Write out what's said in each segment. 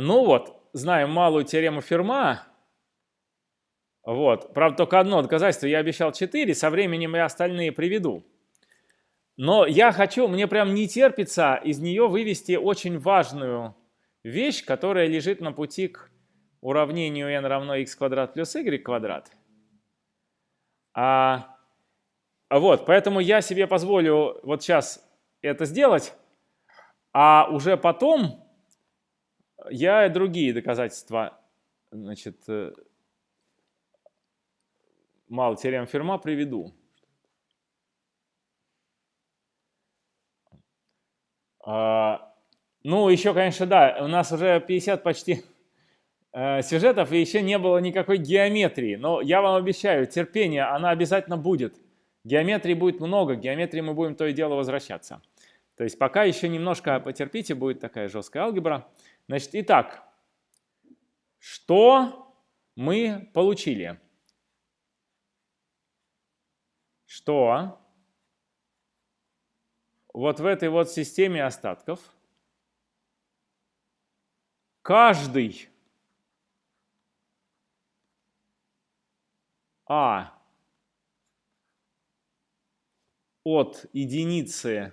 Ну вот, знаем малую теорему Ферма. Вот. Правда, только одно доказательство. Я обещал 4, со временем я остальные приведу. Но я хочу, мне прям не терпится из нее вывести очень важную вещь, которая лежит на пути к уравнению n равно x квадрат плюс y квадрат. А, вот, поэтому я себе позволю вот сейчас это сделать, а уже потом я и другие доказательства, значит, э, мало теорем Ферма приведу. А, ну, еще, конечно, да, у нас уже 50 почти э, сюжетов, и еще не было никакой геометрии. Но я вам обещаю, терпение, она обязательно будет. Геометрии будет много, геометрии мы будем то и дело возвращаться. То есть пока еще немножко потерпите, будет такая жесткая алгебра. Значит, итак, что мы получили? Что вот в этой вот системе остатков каждый А от единицы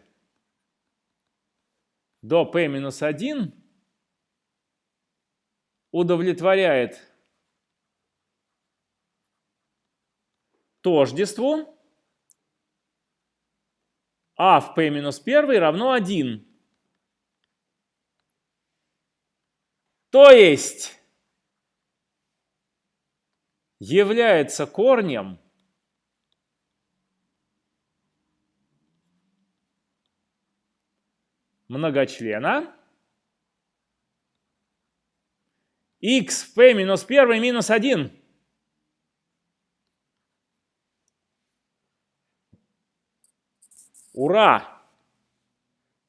до p минус 1 удовлетворяет тождеству а в p минус 1 равно 1. То есть является корнем многочлена x p минус 1 минус 1. Ура!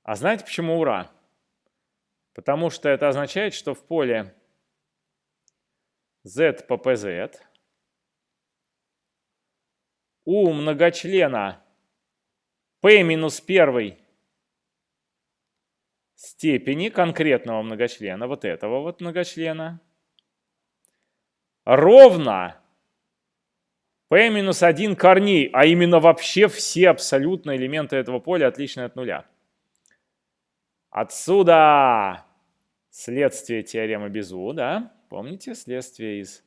А знаете почему ура? Потому что это означает, что в поле z по pz у многочлена p минус 1 степени конкретного многочлена, вот этого вот многочлена, ровно p минус 1 корней, а именно вообще все абсолютно элементы этого поля отличны от нуля. Отсюда следствие теоремы Безу, да? Помните следствие из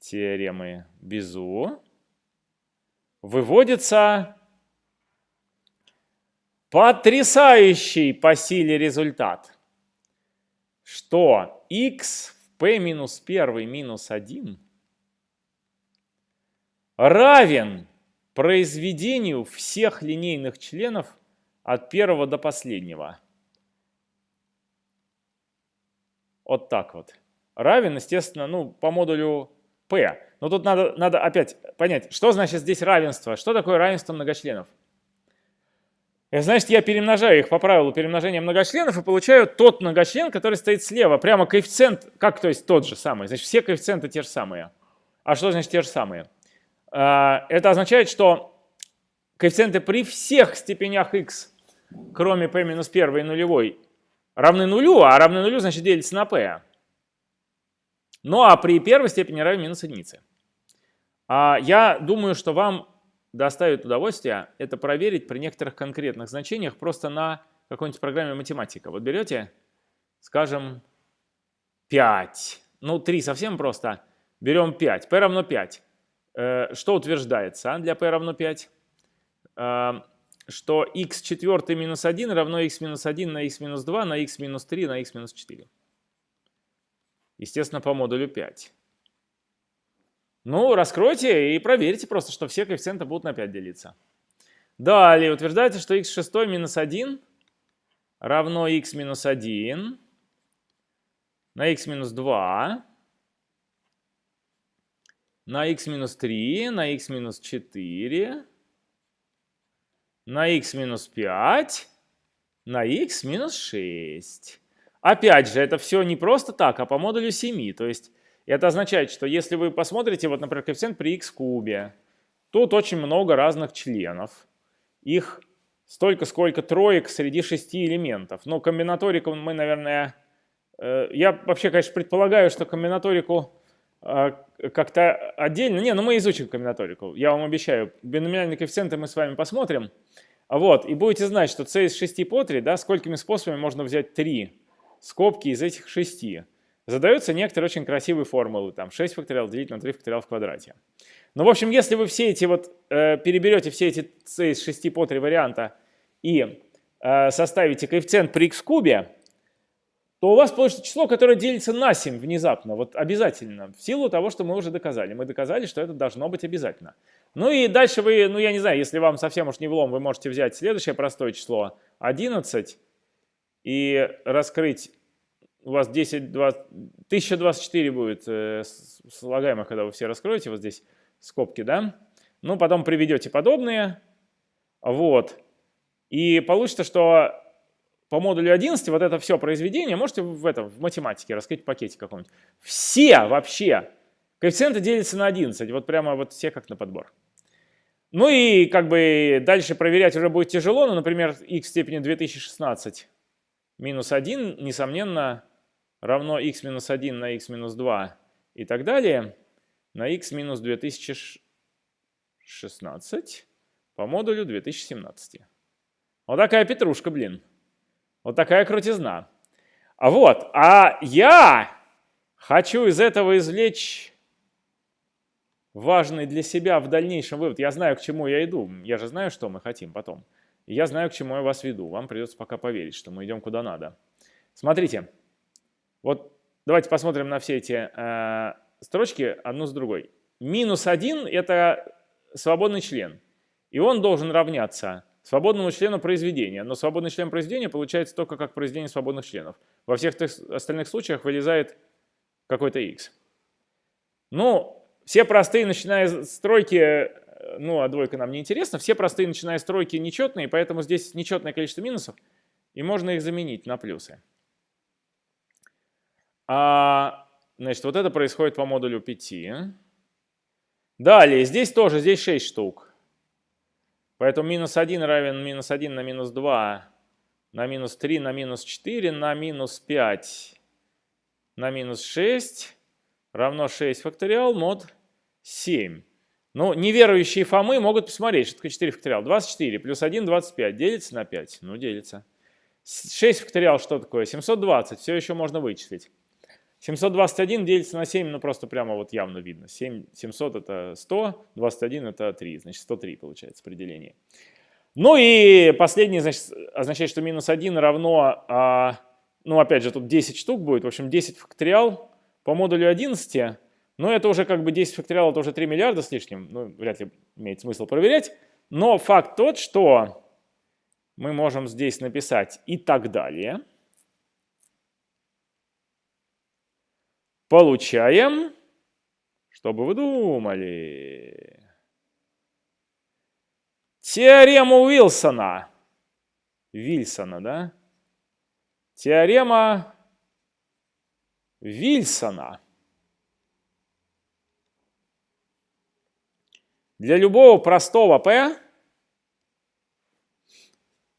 теоремы Безу? Выводится потрясающий по силе результат, что x в p минус 1 минус 1 равен произведению всех линейных членов от первого до последнего. Вот так вот. Равен, естественно, ну, по модулю P. Но тут надо, надо опять понять, что значит здесь равенство? Что такое равенство многочленов? Это значит, я перемножаю их по правилу перемножения многочленов и получаю тот многочлен, который стоит слева. Прямо коэффициент, как то есть тот же самый. Значит, все коэффициенты те же самые. А что значит те же самые? А, это означает, что коэффициенты при всех степенях x, кроме p минус 1 и нулевой, равны нулю, а равны нулю значит делится на p. Ну а при первой степени равен минус единице. А я думаю, что вам доставит удовольствие это проверить при некоторых конкретных значениях просто на какой-нибудь программе математика. Вот берете, скажем, 5. Ну, 3 совсем просто. Берем 5. p равно 5. Э, что утверждается а, для p равно 5? Э, что x четвертый минус 1 равно x минус 1 на x минус 2 на x минус 3 на x минус 4. Естественно, по модулю 5. Ну, раскройте и проверьте просто, что все коэффициенты будут на 5 делиться. Далее утверждается, что x шестой минус 1 равно x минус 1 на x минус 2 на x минус 3, на x минус 4, на x минус 5, на x минус 6. Опять же, это все не просто так, а по модулю 7. То есть это означает, что если вы посмотрите, вот, например, коэффициент при x кубе, тут очень много разных членов. Их столько, сколько троек среди шести элементов. Но комбинаторику мы, наверное, э, я вообще, конечно, предполагаю, что комбинаторику э, как-то отдельно... Не, ну мы изучим комбинаторику, я вам обещаю. Биноминальные коэффициенты мы с вами посмотрим. Вот, и будете знать, что c из 6 по 3, да, сколькими способами можно взять 3 скобки из этих 6. Задаются некоторые очень красивые формулы, там 6 факториал делить на 3 факториал в квадрате. Ну, в общем, если вы все эти вот, э, переберете все эти c из 6 по 3 варианта и э, составите коэффициент при x кубе, то у вас получится число, которое делится на 7 внезапно, вот обязательно, в силу того, что мы уже доказали. Мы доказали, что это должно быть обязательно. Ну и дальше вы, ну я не знаю, если вам совсем уж не влом, вы можете взять следующее простое число 11 и раскрыть, у вас 10, 20, 1024 будет э, слагаемых, когда вы все раскроете, вот здесь скобки, да? Ну, потом приведете подобные, вот. И получится, что по модулю 11 вот это все произведение можете в, этом, в математике раскрыть в пакете каком-нибудь. Все вообще коэффициенты делятся на 11, вот прямо вот все как на подбор. Ну и как бы дальше проверять уже будет тяжело, но, например, x в степени 2016 минус 1, несомненно, равно x минус 1 на x минус 2 и так далее на x минус 2016 по модулю 2017. Вот такая петрушка, блин. Вот такая крутизна. А вот, а я хочу из этого извлечь важный для себя в дальнейшем вывод. Я знаю, к чему я иду. Я же знаю, что мы хотим потом. Я знаю, к чему я вас веду. Вам придется пока поверить, что мы идем куда надо. Смотрите, вот давайте посмотрим на все эти э, строчки одну с другой. Минус 1 – это свободный член, и он должен равняться свободному члену произведения. Но свободный член произведения получается только как произведение свободных членов. Во всех остальных случаях вылезает какой-то x. Ну, все простые, начиная с стройки, ну, а двойка нам не интересна, все простые, начиная с стройки, нечетные, поэтому здесь нечетное количество минусов, и можно их заменить на плюсы. А Значит, вот это происходит по модулю 5. Далее, здесь тоже, здесь 6 штук. Поэтому минус 1 равен минус 1 на минус 2, на минус 3, на минус 4, на минус 5, на минус 6 равно 6 факториал мод 7. Ну, неверующие Фомы могут посмотреть, что такое 4 факториал. 24 плюс 1, 25. Делится на 5? Ну, делится. 6 факториал что такое? 720. Все еще можно вычислить. 721 делится на 7, ну просто прямо вот явно видно. 7, 700 это 100, 21 это 3, значит 103 получается определение. Ну и последнее значит, означает, что минус 1 равно, а, ну опять же тут 10 штук будет, в общем 10 факториал по модулю 11, но это уже как бы 10 факториал, это уже 3 миллиарда с лишним, ну вряд ли имеет смысл проверять. Но факт тот, что мы можем здесь написать и так далее – Получаем, что бы вы думали, теорему Уилсона. Вильсона, да? Теорема Вильсона. Для любого простого p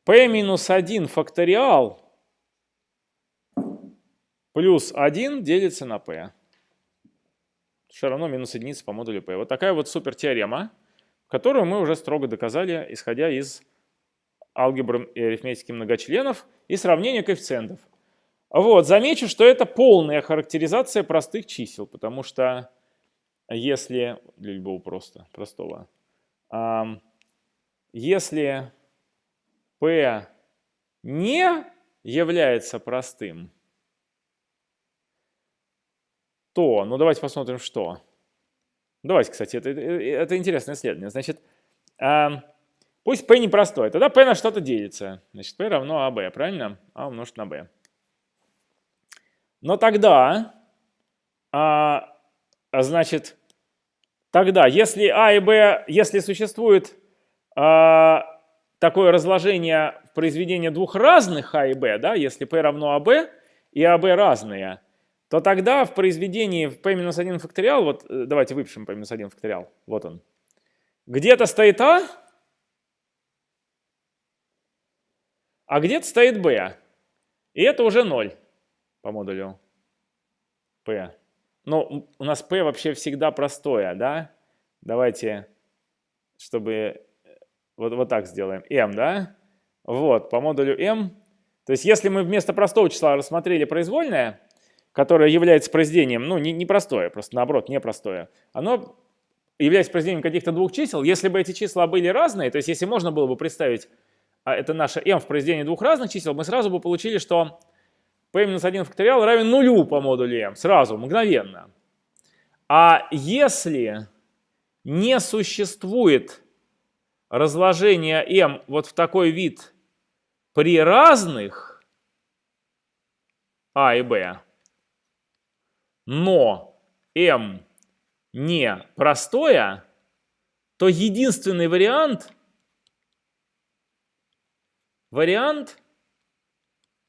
p минус 1 факториал плюс 1 делится на p. Все равно минус единица по модулю p. Вот такая вот супер теорема, которую мы уже строго доказали, исходя из алгебры и арифметики многочленов и сравнения коэффициентов. Вот, замечу, что это полная характеризация простых чисел, потому что если, для любого просто, простого, если p не является простым, то, ну давайте посмотрим, что. Давайте, кстати, это, это интересное исследование. Значит, э, пусть p непростой, тогда p на что-то делится. Значит, p равно ab, правильно? a умножить на b. Но тогда, а, значит, тогда, если a и b, если существует а, такое разложение в произведении двух разных a и b, да, если p равно ab и ab разные, то тогда в произведении в p-1 факториал, вот э, давайте выпишем p-1 факториал, вот он, где-то стоит а, а где-то стоит b, и это уже 0. по модулю P. Но у нас P вообще всегда простое, да? Давайте, чтобы э, вот, вот так сделаем. M, да? Вот, по модулю M. То есть если мы вместо простого числа рассмотрели произвольное, которое является произведением, ну, не, не простое, просто наоборот, непростое, оно является произведением каких-то двух чисел. Если бы эти числа были разные, то есть если можно было бы представить, а это наше m в произведении двух разных чисел, мы сразу бы получили, что p-1 факториал равен нулю по модулю m, сразу, мгновенно. А если не существует разложения m вот в такой вид при разных а и b, но m не простое, то единственный вариант, вариант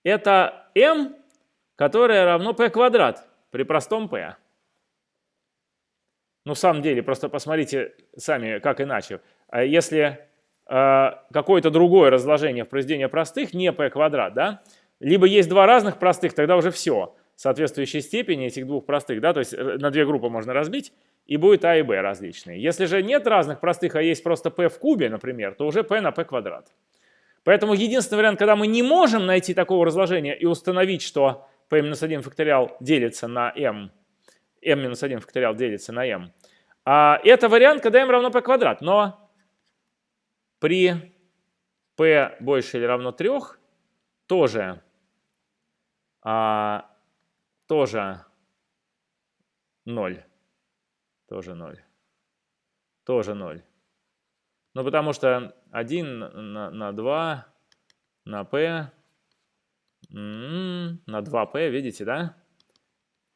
это m, которое равно p квадрат при простом p. Ну, в самом деле, просто посмотрите сами, как иначе. А если э, какое-то другое разложение в произведении простых, не p квадрат, да, либо есть два разных простых, тогда уже все, соответствующей степени этих двух простых, да, то есть э, на две группы можно разбить, и будет а и b различные. Если же нет разных простых, а есть просто p в кубе, например, то уже p на p квадрат. Поэтому единственный вариант, когда мы не можем найти такого разложения и установить, что p-1 факториал делится на m, m-1 факториал делится на m, а это вариант, когда m равно p квадрат. Но при p больше или равно 3 тоже, а, тоже 0. Тоже 0. Тоже 0. Ну, потому что 1 на, на 2 на p, на 2p, видите, да?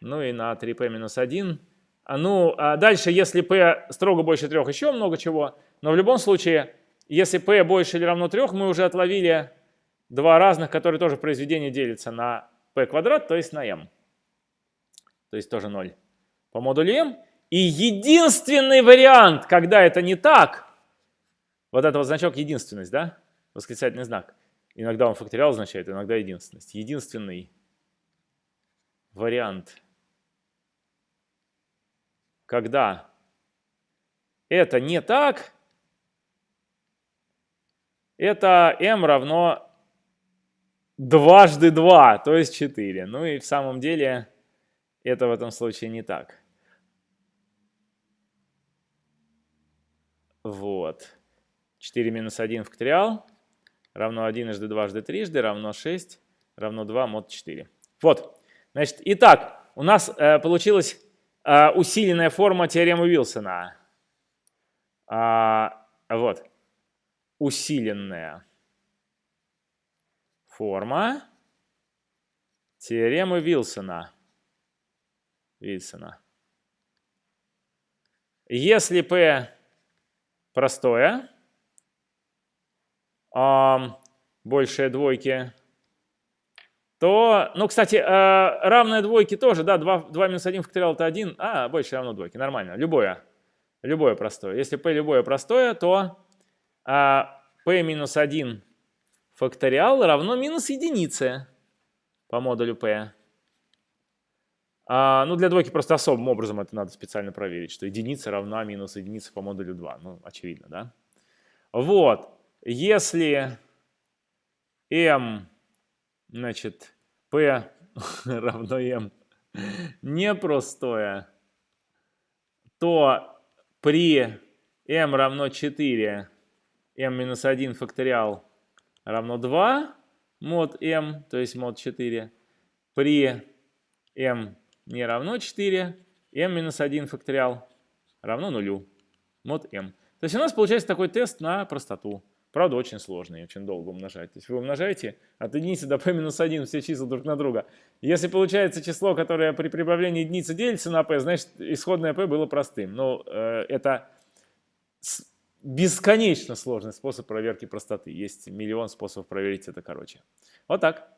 Ну и на 3p минус 1. А, ну, а дальше, если p строго больше 3, еще много чего. Но в любом случае, если p больше или равно 3, мы уже отловили два разных, которые тоже произведение делится на p квадрат, то есть на m. То есть тоже 0 по модулю m. И единственный вариант, когда это не так, вот это вот значок единственность, да? Восклицательный знак. Иногда он факториал означает, иногда единственность. Единственный вариант, когда это не так, это m равно дважды 2, то есть 4. Ну и в самом деле это в этом случае не так. Вот. 4 минус 1 факториал равно 1 жды дважды трижды равно 6 равно 2 мод 4. Вот. Значит, итак, у нас э, получилась э, усиленная форма теоремы Вилсона. А, вот. Усиленная форма теоремы Вилсона. Вильсона. Если P простое, а, большее двойки, то, ну, кстати, а, равное двойке тоже, да, 2, 2 минус 1 факториал это 1, а, больше равно двойке, нормально, любое, любое простое. Если p любое простое, то а, p минус 1 факториал равно минус единице по модулю p. А, ну, для двойки просто особым образом это надо специально проверить, что единица равна минус единице по модулю 2. Ну, очевидно, да? Вот. Если m, значит, p равно m непростое, то при m равно 4, m минус 1 факториал равно 2 мод m, то есть мод 4. При m не равно 4, m минус 1 факториал равно нулю, мод m. То есть у нас получается такой тест на простоту. Правда, очень сложный, очень долго умножать. То есть вы умножаете от единицы до p минус 1 все числа друг на друга. Если получается число, которое при прибавлении единицы делится на p, значит исходное p было простым. Но э, это бесконечно сложный способ проверки простоты. Есть миллион способов проверить это короче. Вот так.